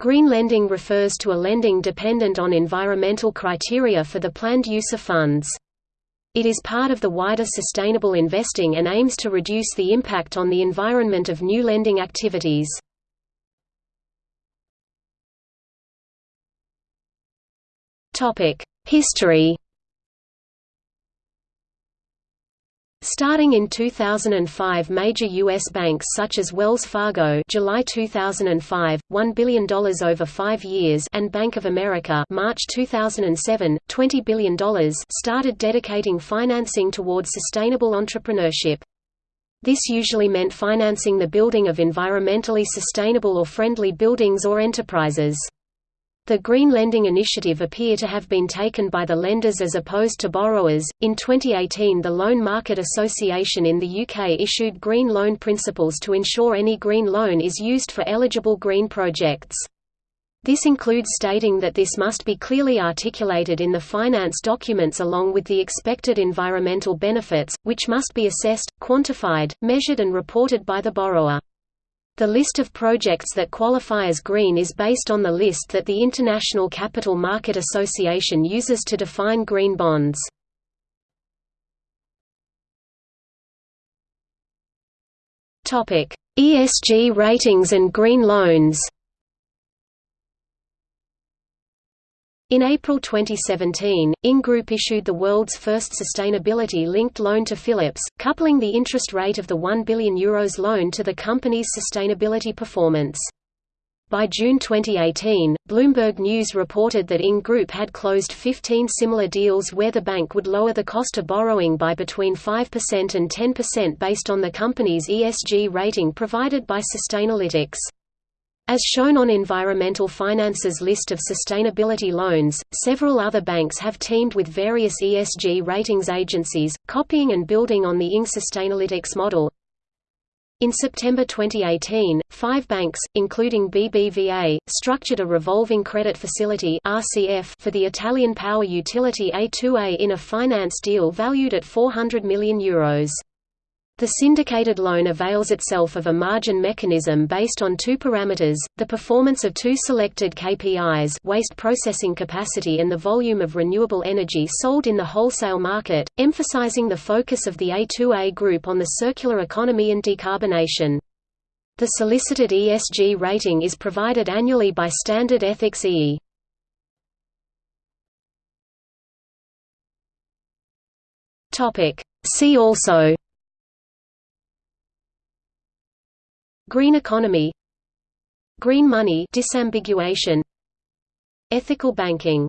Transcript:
Green lending refers to a lending dependent on environmental criteria for the planned use of funds. It is part of the wider sustainable investing and aims to reduce the impact on the environment of new lending activities. History Starting in 2005 major U.S. banks such as Wells Fargo July 2005, $1 billion over five years and Bank of America March 2007, $20 billion started dedicating financing towards sustainable entrepreneurship. This usually meant financing the building of environmentally sustainable or friendly buildings or enterprises. The Green Lending Initiative appear to have been taken by the lenders as opposed to borrowers. In 2018, the Loan Market Association in the UK issued Green Loan Principles to ensure any green loan is used for eligible green projects. This includes stating that this must be clearly articulated in the finance documents along with the expected environmental benefits, which must be assessed, quantified, measured and reported by the borrower. The list of projects that qualify as green is based on the list that the International Capital Market Association uses to define green bonds. ESG ratings and green loans In April 2017, ING Group issued the world's first sustainability-linked loan to Philips, coupling the interest rate of the €1 billion Euros loan to the company's sustainability performance. By June 2018, Bloomberg News reported that ING Group had closed 15 similar deals where the bank would lower the cost of borrowing by between 5% and 10% based on the company's ESG rating provided by Sustainalytics. As shown on Environmental Finance's list of sustainability loans, several other banks have teamed with various ESG ratings agencies, copying and building on the ING Sustainalytics model. In September 2018, five banks, including BBVA, structured a revolving credit facility RCF for the Italian power utility A2A in a finance deal valued at €400 million. Euros. The syndicated loan avails itself of a margin mechanism based on two parameters, the performance of two selected KPIs waste processing capacity and the volume of renewable energy sold in the wholesale market, emphasizing the focus of the A2A group on the circular economy and decarbonation. The solicited ESG rating is provided annually by Standard Ethics EE. See also Green economy Green money disambiguation Ethical banking